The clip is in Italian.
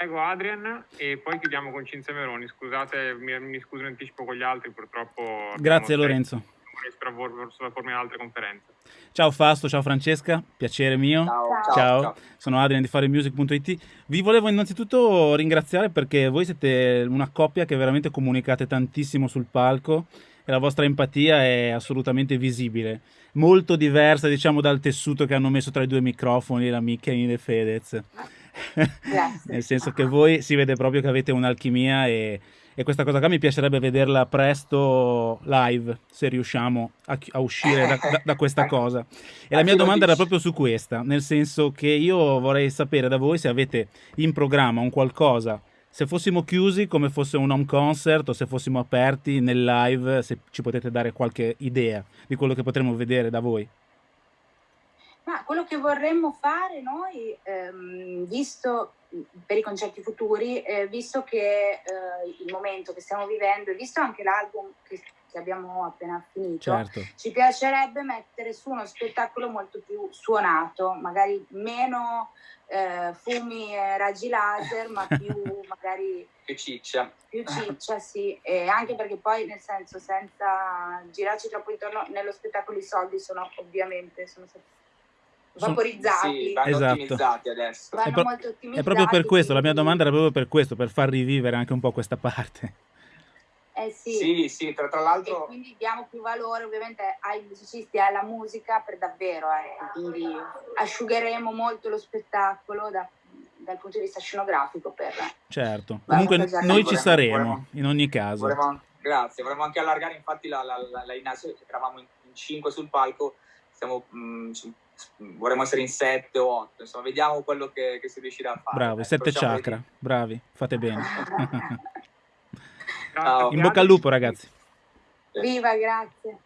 Prego Adrian e poi chiudiamo con Cinzia Meroni. Scusate, mi, mi scuso in anticipo con gli altri, purtroppo... Grazie Lorenzo. Sulla forma in altre conferenze. Ciao Fasto, ciao Francesca, piacere mio. Ciao, ciao. ciao. ciao. Sono Adrian di faremusic.it. Vi volevo innanzitutto ringraziare perché voi siete una coppia che veramente comunicate tantissimo sul palco e la vostra empatia è assolutamente visibile. Molto diversa, diciamo, dal tessuto che hanno messo tra i due microfoni, la Michele e Fedez. Nel senso che voi si vede proprio che avete un'alchimia e, e, questa cosa qua mi piacerebbe vederla presto live, se riusciamo a, a uscire da, da, da, questa cosa. E la mia domanda era proprio su questa, nel senso che io vorrei sapere da voi se avete in programma un qualcosa se fossimo chiusi come fosse un home concert o se fossimo aperti nel live, se ci potete dare qualche idea di quello che potremmo vedere da voi. Ma quello che vorremmo fare noi, ehm, visto per i concerti futuri, eh, visto che eh, il momento che stiamo vivendo e visto anche l'album che, che abbiamo appena finito, certo. ci piacerebbe mettere su uno spettacolo molto più suonato, magari meno eh, fumi e raggi laser, ma più magari... più ciccia. Più ciccia, sì, e anche perché poi nel senso senza girarci troppo intorno, nello spettacolo i soldi sono ovviamente sono vaporizzati. Sì, vanno esatto. ottimizzati adesso. Vanno è, pro- molto ottimizzati. È proprio per questo, la mia domanda era proprio per questo, per far rivivere anche un po' questa parte. Eh sì. sì, sì, tra, tra l'altro... E quindi diamo più valore ovviamente ai musicisti e alla musica per davvero, eh. quindi asciugheremo molto lo spettacolo da, dal punto di vista scenografico per... Certo, comunque noi vorremmo, ci saremo vorremmo, in ogni caso. Vorremmo, grazie, vorremmo anche allargare infatti la, la, la, la eravamo in, in 5 sul palco, stiamo, mh, mm, vorremmo essere in 7 o 8, insomma vediamo quello che, che si riuscirà a fare. Bravi, 7 chakra, di... bravi, fate bene. Ciao. In bocca al lupo ragazzi. Viva, grazie.